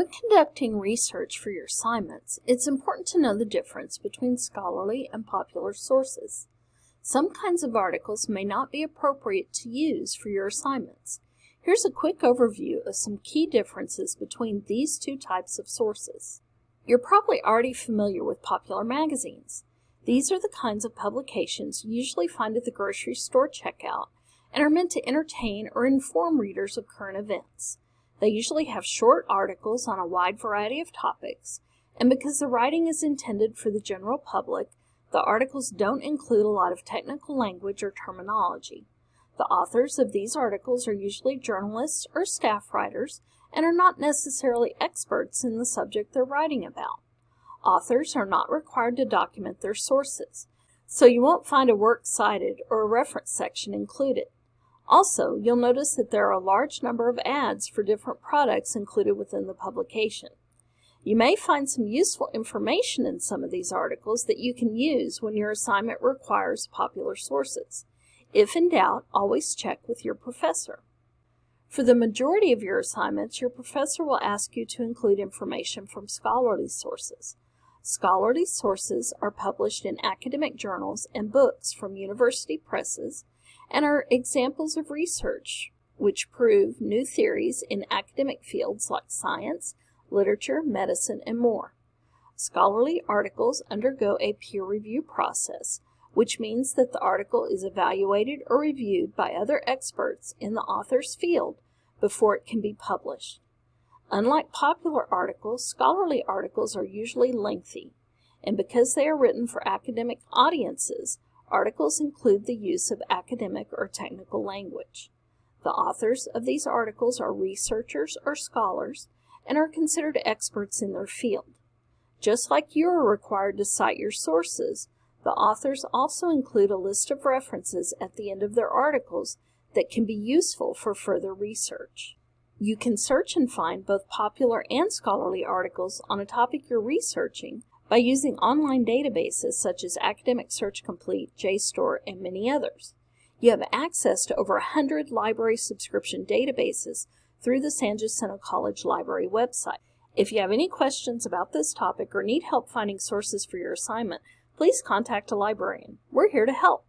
When conducting research for your assignments, it's important to know the difference between scholarly and popular sources. Some kinds of articles may not be appropriate to use for your assignments. Here's a quick overview of some key differences between these two types of sources. You're probably already familiar with popular magazines. These are the kinds of publications you usually find at the grocery store checkout and are meant to entertain or inform readers of current events. They usually have short articles on a wide variety of topics, and because the writing is intended for the general public, the articles don't include a lot of technical language or terminology. The authors of these articles are usually journalists or staff writers and are not necessarily experts in the subject they're writing about. Authors are not required to document their sources, so you won't find a works cited or a reference section included. Also, you'll notice that there are a large number of ads for different products included within the publication. You may find some useful information in some of these articles that you can use when your assignment requires popular sources. If in doubt, always check with your professor. For the majority of your assignments, your professor will ask you to include information from scholarly sources. Scholarly sources are published in academic journals and books from university presses, and are examples of research which prove new theories in academic fields like science, literature, medicine, and more. Scholarly articles undergo a peer review process, which means that the article is evaluated or reviewed by other experts in the author's field before it can be published. Unlike popular articles, scholarly articles are usually lengthy, and because they are written for academic audiences, Articles include the use of academic or technical language. The authors of these articles are researchers or scholars and are considered experts in their field. Just like you are required to cite your sources, the authors also include a list of references at the end of their articles that can be useful for further research. You can search and find both popular and scholarly articles on a topic you're researching by using online databases such as Academic Search Complete, JSTOR, and many others. You have access to over 100 library subscription databases through the San Jacinto College Library website. If you have any questions about this topic or need help finding sources for your assignment, please contact a librarian. We're here to help.